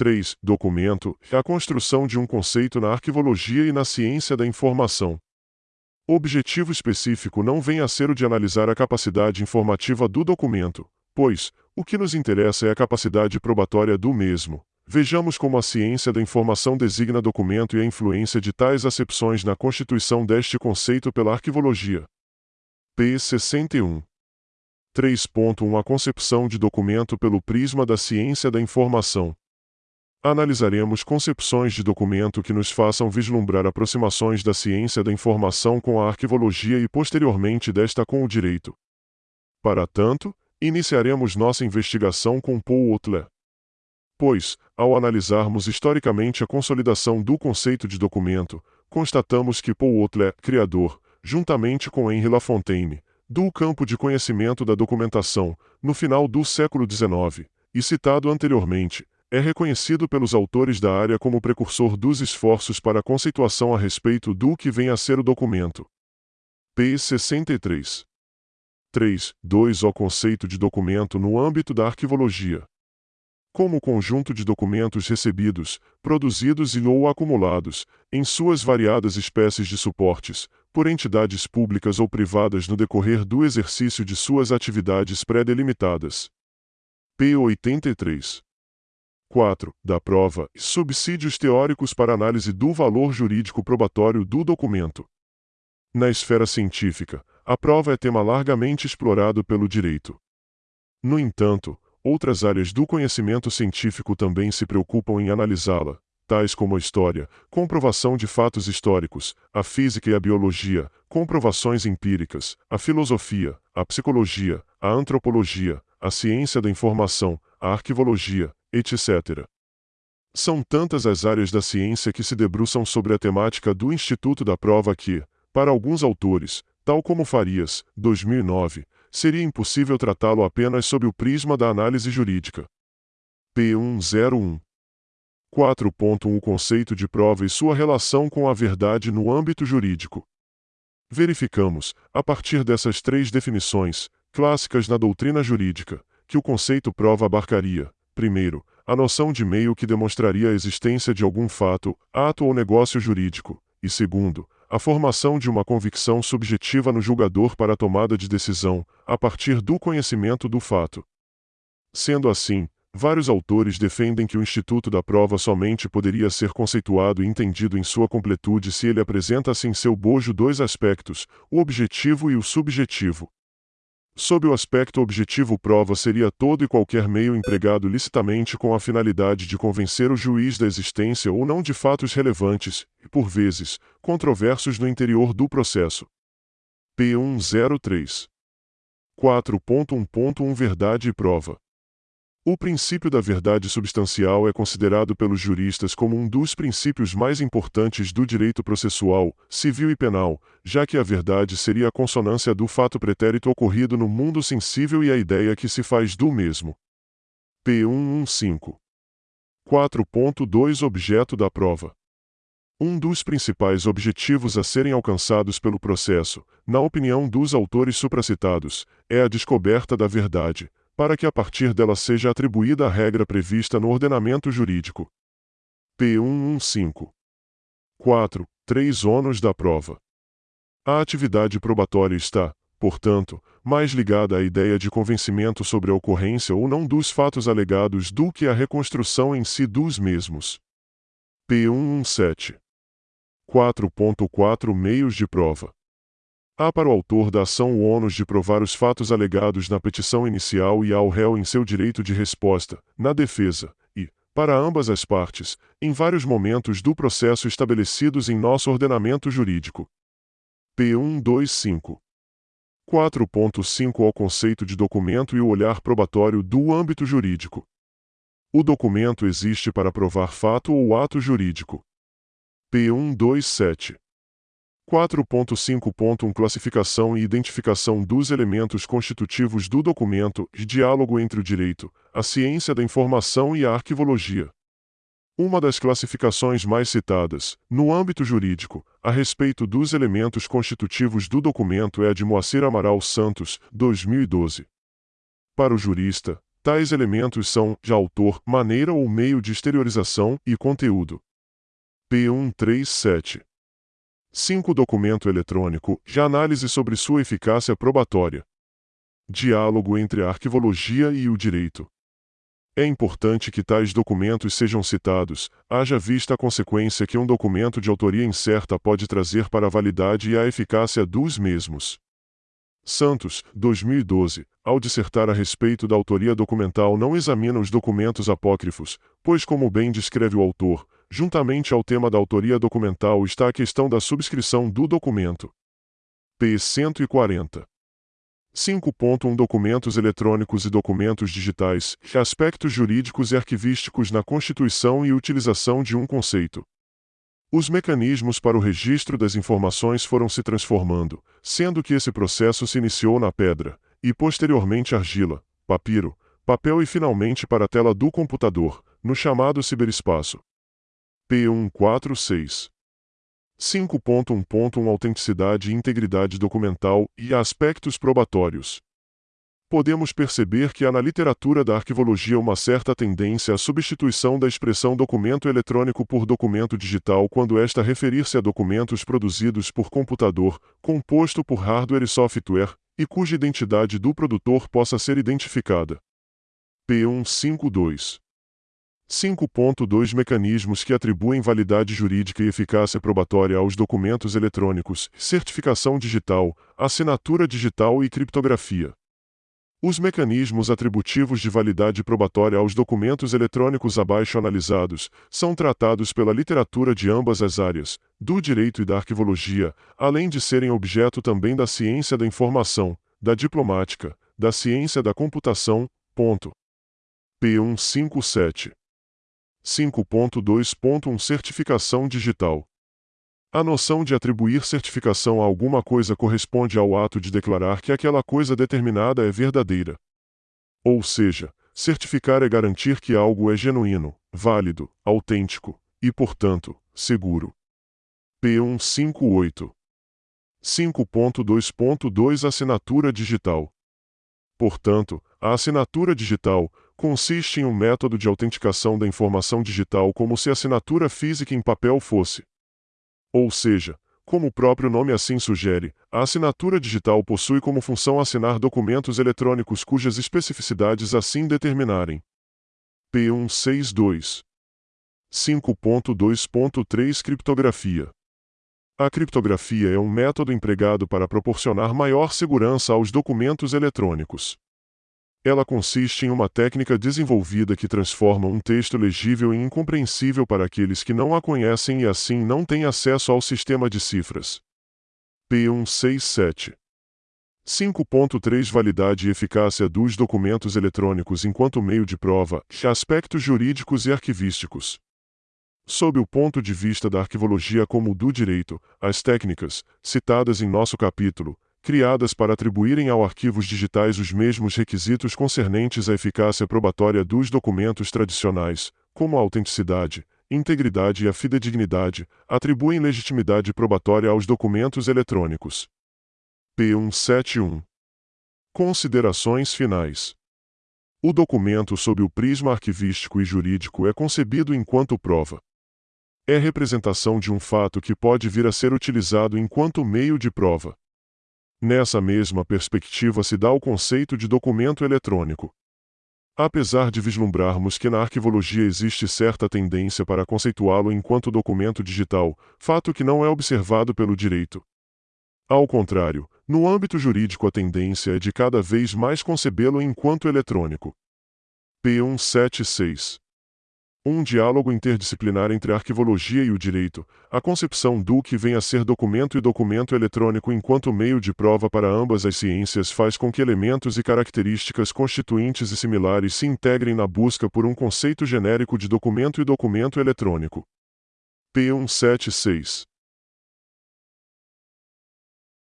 3. Documento é a construção de um conceito na arquivologia e na ciência da informação. O objetivo específico não vem a ser o de analisar a capacidade informativa do documento, pois, o que nos interessa é a capacidade probatória do mesmo. Vejamos como a ciência da informação designa documento e a influência de tais acepções na constituição deste conceito pela arquivologia. P. 61. 3.1 A concepção de documento pelo prisma da ciência da informação. Analisaremos concepções de documento que nos façam vislumbrar aproximações da ciência da informação com a arquivologia e posteriormente desta com o direito. Para tanto, iniciaremos nossa investigação com Paul Otler. Pois, ao analisarmos historicamente a consolidação do conceito de documento, constatamos que Paul Otler, criador, juntamente com Henri Lafontaine, do campo de conhecimento da documentação, no final do século XIX, e citado anteriormente, é reconhecido pelos autores da área como precursor dos esforços para a conceituação a respeito do que vem a ser o documento. P. 63. 3. 2. O conceito de documento no âmbito da arquivologia. Como conjunto de documentos recebidos, produzidos e ou acumulados, em suas variadas espécies de suportes, por entidades públicas ou privadas no decorrer do exercício de suas atividades pré-delimitadas. P. 83. 4. Da prova, subsídios teóricos para análise do valor jurídico probatório do documento. Na esfera científica, a prova é tema largamente explorado pelo direito. No entanto, outras áreas do conhecimento científico também se preocupam em analisá-la, tais como a história, comprovação de fatos históricos, a física e a biologia, comprovações empíricas, a filosofia, a psicologia, a antropologia, a ciência da informação, a arquivologia, etc. São tantas as áreas da ciência que se debruçam sobre a temática do Instituto da Prova que, para alguns autores, tal como Farias, 2009, seria impossível tratá-lo apenas sob o prisma da análise jurídica. P101 4.1 O conceito de prova e sua relação com a verdade no âmbito jurídico. Verificamos, a partir dessas três definições, clássicas na doutrina jurídica, que o conceito prova abarcaria, Primeiro, a noção de meio que demonstraria a existência de algum fato, ato ou negócio jurídico, e segundo, a formação de uma convicção subjetiva no julgador para a tomada de decisão, a partir do conhecimento do fato. Sendo assim, vários autores defendem que o instituto da prova somente poderia ser conceituado e entendido em sua completude se ele apresentasse em seu bojo dois aspectos, o objetivo e o subjetivo, Sob o aspecto objetivo, prova seria todo e qualquer meio empregado licitamente com a finalidade de convencer o juiz da existência ou não de fatos relevantes, e por vezes, controversos no interior do processo. P103 4.1.1 Verdade e prova. O princípio da verdade substancial é considerado pelos juristas como um dos princípios mais importantes do direito processual, civil e penal, já que a verdade seria a consonância do fato pretérito ocorrido no mundo sensível e a ideia que se faz do mesmo. P115 4.2 Objeto da prova. Um dos principais objetivos a serem alcançados pelo processo, na opinião dos autores supracitados, é a descoberta da verdade, para que a partir dela seja atribuída a regra prevista no ordenamento jurídico. P115. 4. 3 ônus da prova. A atividade probatória está, portanto, mais ligada à ideia de convencimento sobre a ocorrência ou não dos fatos alegados do que à reconstrução em si dos mesmos. P117. 4.4 Meios de prova. Há para o autor da ação o ônus de provar os fatos alegados na petição inicial e ao réu em seu direito de resposta, na defesa, e, para ambas as partes, em vários momentos do processo estabelecidos em nosso ordenamento jurídico. P125 4.5 Ao conceito de documento e o olhar probatório do âmbito jurídico. O documento existe para provar fato ou ato jurídico. P127 4.5.1 Classificação e identificação dos elementos constitutivos do documento e diálogo entre o direito, a ciência da informação e a arquivologia. Uma das classificações mais citadas, no âmbito jurídico, a respeito dos elementos constitutivos do documento é a de Moacir Amaral Santos, 2012. Para o jurista, Tais elementos são, de autor, maneira ou meio de exteriorização e conteúdo. P137. 5. Documento eletrônico, de análise sobre sua eficácia probatória. Diálogo entre a arquivologia e o direito. É importante que tais documentos sejam citados, haja vista a consequência que um documento de autoria incerta pode trazer para a validade e a eficácia dos mesmos. Santos, 2012, ao dissertar a respeito da autoria documental, não examina os documentos apócrifos, pois, como bem descreve o autor, juntamente ao tema da autoria documental está a questão da subscrição do documento. P. 140. 5.1 Documentos eletrônicos e documentos digitais, aspectos jurídicos e arquivísticos na constituição e utilização de um conceito. Os mecanismos para o registro das informações foram se transformando, sendo que esse processo se iniciou na pedra, e posteriormente argila, papiro, papel e finalmente para a tela do computador, no chamado ciberespaço. P146 5.1.1 Autenticidade e integridade documental e aspectos probatórios. Podemos perceber que há na literatura da arquivologia uma certa tendência à substituição da expressão documento eletrônico por documento digital quando esta referir-se a documentos produzidos por computador, composto por hardware e software, e cuja identidade do produtor possa ser identificada. P152 5.2 Mecanismos que atribuem validade jurídica e eficácia probatória aos documentos eletrônicos, certificação digital, assinatura digital e criptografia. Os mecanismos atributivos de validade probatória aos documentos eletrônicos abaixo analisados são tratados pela literatura de ambas as áreas, do direito e da arquivologia, além de serem objeto também da ciência da informação, da diplomática, da ciência da computação. Ponto. P157 5.2.1 Certificação digital. A noção de atribuir certificação a alguma coisa corresponde ao ato de declarar que aquela coisa determinada é verdadeira. Ou seja, certificar é garantir que algo é genuíno, válido, autêntico e, portanto, seguro. P158 5.2.2 Assinatura digital. Portanto, a assinatura digital, consiste em um método de autenticação da informação digital como se a assinatura física em papel fosse. Ou seja, como o próprio nome assim sugere, a assinatura digital possui como função assinar documentos eletrônicos cujas especificidades assim determinarem. P162 5.2.3 Criptografia A criptografia é um método empregado para proporcionar maior segurança aos documentos eletrônicos. Ela consiste em uma técnica desenvolvida que transforma um texto legível em incompreensível para aqueles que não a conhecem e assim não têm acesso ao sistema de cifras. P167 5.3 Validade e eficácia dos documentos eletrônicos enquanto meio de prova, aspectos jurídicos e arquivísticos. Sob o ponto de vista da arquivologia como do direito, as técnicas, citadas em nosso capítulo, criadas para atribuírem ao arquivos digitais os mesmos requisitos concernentes à eficácia probatória dos documentos tradicionais, como a autenticidade, integridade e a fidedignidade, atribuem legitimidade probatória aos documentos eletrônicos. P171 Considerações finais. O documento sob o prisma arquivístico e jurídico é concebido enquanto prova. É representação de um fato que pode vir a ser utilizado enquanto meio de prova. Nessa mesma perspectiva se dá o conceito de documento eletrônico. Apesar de vislumbrarmos que na arquivologia existe certa tendência para conceituá-lo enquanto documento digital, fato que não é observado pelo direito. Ao contrário, no âmbito jurídico a tendência é de cada vez mais concebê-lo enquanto eletrônico. P176 um diálogo interdisciplinar entre a arquivologia e o direito, a concepção do que vem a ser documento e documento eletrônico enquanto meio de prova para ambas as ciências faz com que elementos e características constituintes e similares se integrem na busca por um conceito genérico de documento e documento eletrônico. P176